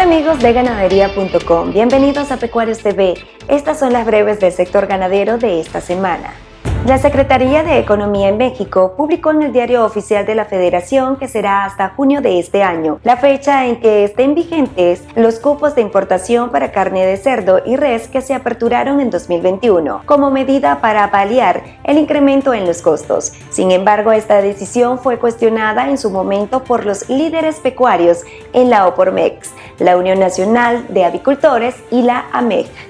amigos de ganadería.com, bienvenidos a Pecuarios TV. Estas son las breves del sector ganadero de esta semana. La Secretaría de Economía en México publicó en el Diario Oficial de la Federación que será hasta junio de este año, la fecha en que estén vigentes los cupos de importación para carne de cerdo y res que se aperturaron en 2021, como medida para paliar el incremento en los costos. Sin embargo, esta decisión fue cuestionada en su momento por los líderes pecuarios en la OPORMEX, la Unión Nacional de Avicultores y la AMEG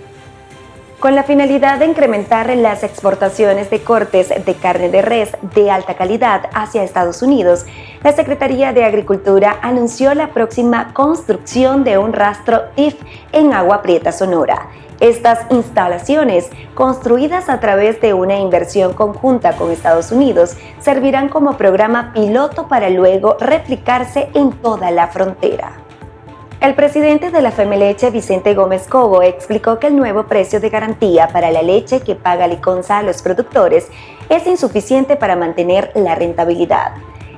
con la finalidad de incrementar las exportaciones de cortes de carne de res de alta calidad hacia Estados Unidos, la Secretaría de Agricultura anunció la próxima construcción de un rastro TIF en Agua Prieta, Sonora. Estas instalaciones, construidas a través de una inversión conjunta con Estados Unidos, servirán como programa piloto para luego replicarse en toda la frontera. El presidente de la Femeleche, Vicente Gómez Cobo, explicó que el nuevo precio de garantía para la leche que paga Liconza a los productores es insuficiente para mantener la rentabilidad.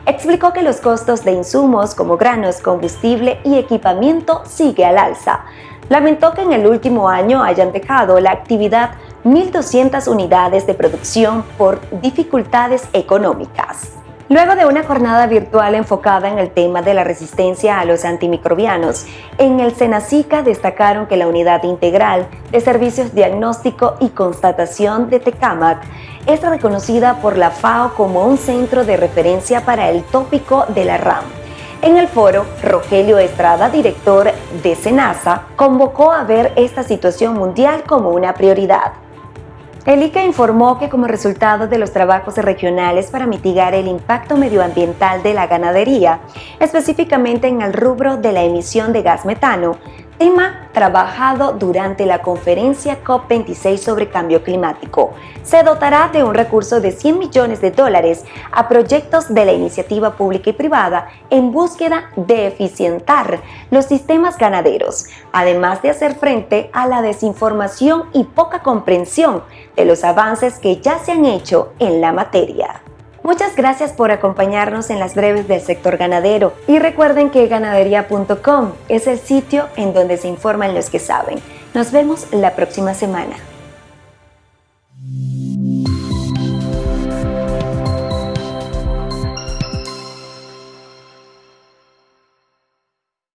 Explicó que los costos de insumos como granos, combustible y equipamiento sigue al alza. Lamentó que en el último año hayan dejado la actividad 1.200 unidades de producción por dificultades económicas. Luego de una jornada virtual enfocada en el tema de la resistencia a los antimicrobianos, en el Senacica destacaron que la unidad integral de servicios diagnóstico y constatación de Tecamac es reconocida por la FAO como un centro de referencia para el tópico de la RAM. En el foro, Rogelio Estrada, director de SENASA, convocó a ver esta situación mundial como una prioridad. El ICA informó que como resultado de los trabajos regionales para mitigar el impacto medioambiental de la ganadería, específicamente en el rubro de la emisión de gas metano, tema trabajado durante la conferencia COP26 sobre cambio climático. Se dotará de un recurso de 100 millones de dólares a proyectos de la iniciativa pública y privada en búsqueda de eficientar los sistemas ganaderos, además de hacer frente a la desinformación y poca comprensión de los avances que ya se han hecho en la materia. Muchas gracias por acompañarnos en las breves del sector ganadero y recuerden que ganadería.com es el sitio en donde se informan los que saben. Nos vemos la próxima semana.